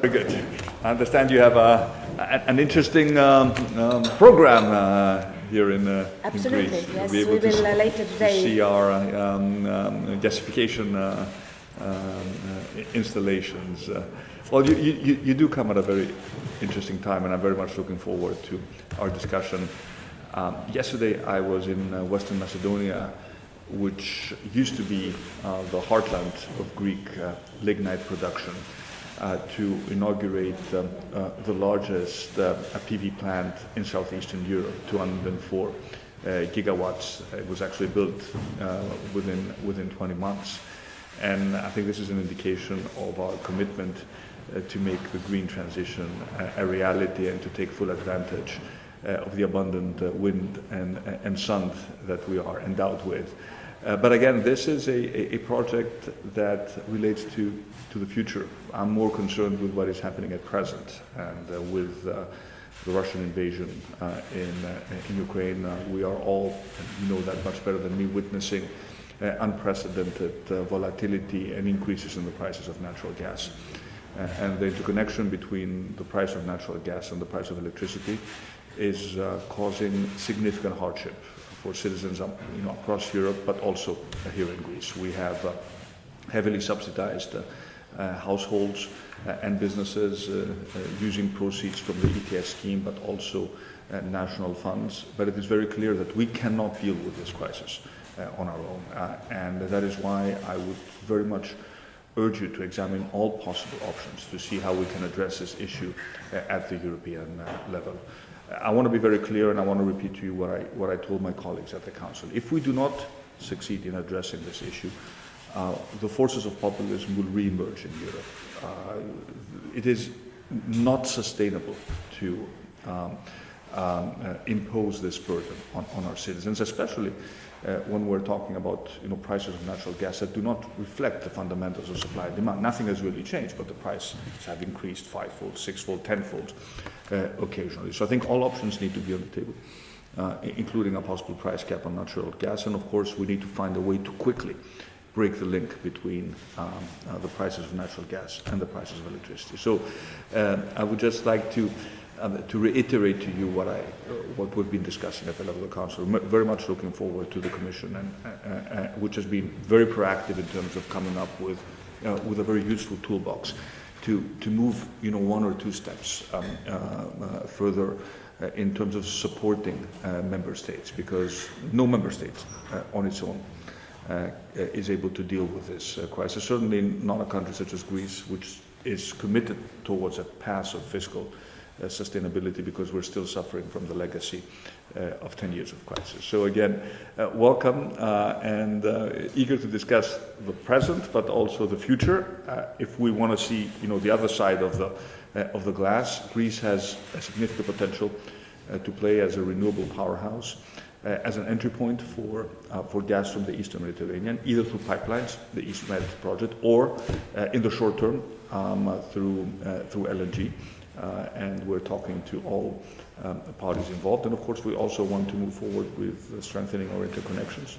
Very good. I understand you have a, an interesting um, um, program uh, here in, uh, Absolutely, in Greece. You'll yes. be able We will s- uh, later to today. see our um, um, gasification uh, um, uh, installations. Uh, well, you, you, you- do come at a very interesting time, and I'm very much looking forward to our discussion. Um, yesterday, I was in uh, Western Macedonia, which used to be uh, the heartland of Greek uh, lignite production, to inaugurate um, uh, the largest uh, PV plant in southeastern Europe, 204 uh, gigawatts. It was actually built uh, within, within 20 months. And I think this is an indication of our commitment uh, to make the green transition a, a reality and to take full advantage uh, of the abundant uh, wind and, and sun that we are endowed with. Uh, but again, this is a, a, project that relates to, to the future. I'm more concerned with what is happening at present and uh, with uh, the Russian invasion uh, in, uh, in Ukraine. Uh, we are all, you know that much better than me, witnessing unprecedented volatility and increases in the prices of natural gas. And the interconnection between the price of natural gas and the price of electricity is uh, causing significant hardship for citizens um, you know, across Europe, but also here in Greece. We have uh, heavily subsidized uh, uh, households uh, and businesses uh, using proceeds from the ETS scheme, but also national funds. But it is very clear that we cannot deal with this crisis on our own. And that is why I would very much urge you to examine all possible options to see how we can address this issue at the European level. I want to be very clear and I want to repeat to you what I, what I told my colleagues at the Council. If we do not succeed in addressing this issue, uh, the forces of populism will re-emerge in Europe. Uh, it is not sustainable to um, um, uh, impose this burden on, on our citizens, especially uh, when we're talking about you know, prices of natural gas that do not reflect the fundamentals of supply and demand. Nothing has really changed, but the prices have increased fivefold, sixfold, tenfold uh, occasionally. So I think all options need to be on the table, uh, including a possible price cap on natural gas. And of course, we need to find a way to quickly break the link between um, uh, the prices of natural gas and the prices of electricity. So uh, I would just like to um, to reiterate to you what I uh, what we've been discussing at the level of the council. Very much looking forward to the commission, and uh, uh, which has been very proactive in terms of coming up with uh, with a very useful toolbox to to move you know one or two steps um, uh, uh, further. Uh, in terms of supporting uh, member states, because no member state uh, on its own uh, is able to deal with this uh, crisis. Certainly not a country such as Greece, which is committed towards a path of fiscal uh, sustainability because we're still suffering from the legacy uh, of 10 years of crisis. So again, uh, welcome uh, and uh, eager to discuss the present but also the future. Uh, if we want to see you know, the other side of the, of the glass, Greece has a significant potential to play as a renewable powerhouse as an entry point for, uh, for gas from the eastern Mediterranean, either through pipelines, the East Med project, or uh, in the short term um, uh, through, uh, through LNG. Uh, and we're talking to all um, parties involved. And of course, we also want to move forward with uh, strengthening our interconnections.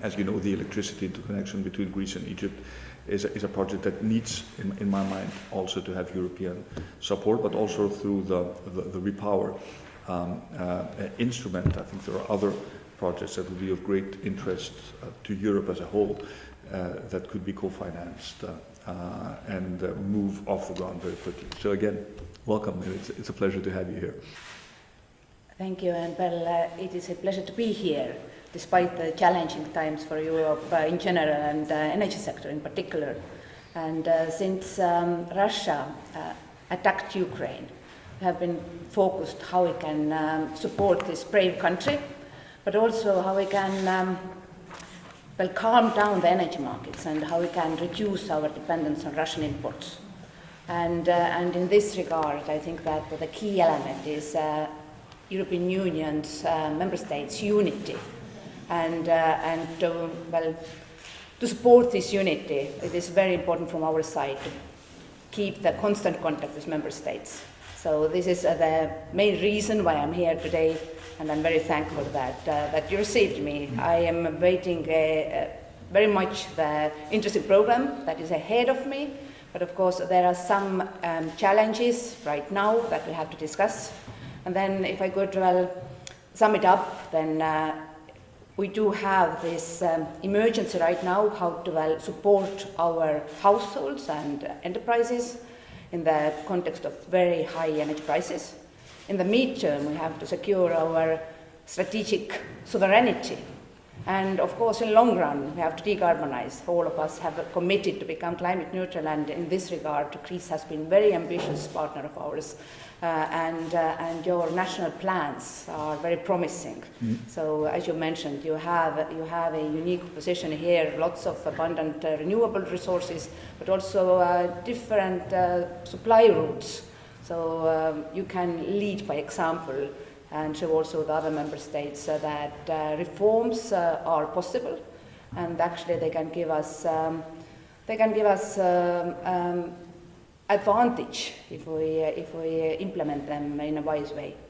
As you know, the electricity interconnection between Greece and Egypt is a, is a project that needs, in, in my mind, also to have European support, but also through the, the, the repower um, uh, instrument. I think there are other projects that would be of great interest uh, to Europe as a whole uh, that could be co-financed uh, uh, and uh, move off the ground very quickly. So again, welcome. It's, it's a pleasure to have you here. Thank you, and well, it is a pleasure to be here, despite the challenging times for Europe in general and uh, energy sector in particular. And since um, Russia attacked Ukraine, have been focused how we can um, support this brave country, but also how we can um, well calm down the energy markets and how we can reduce our dependence on Russian imports. And, uh, and in this regard, I think that the key element is uh, European Union's uh, member states' unity. And, uh, and to, well, to support this unity, it is very important from our side to keep the constant contact with member states. So this is uh, the main reason why I'm here today, and I'm very thankful that, uh, that you received me. I am waiting very much the interesting program that is ahead of me, But of course, there are some um, challenges right now that we have to discuss. And then, if I could well sum it up, then uh, we do have this um, emergency right now how to well support our households and enterprises in the context of very high energy prices. In the midterm, we have to secure our strategic sovereignty. And of course, in the long run, we have to decarbonize. All of us have committed to become climate neutral, and in this regard, Greece has been a very ambitious partner of ours. Uh, and, uh, and your national plans are very promising. Mm. So, as you mentioned, you have, you have a unique position here, lots of abundant uh, renewable resources, but also uh, different uh, supply routes. So, um, you can lead by example and show also the other member states uh, that uh, reforms uh, are possible and actually they can give us, um, they can give us um, um, advantage if we, uh, if we implement them in a wise way.